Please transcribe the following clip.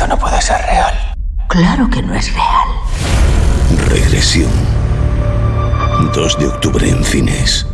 Esto no puede ser real. Claro que no es real. Regresión. 2 de octubre en cines.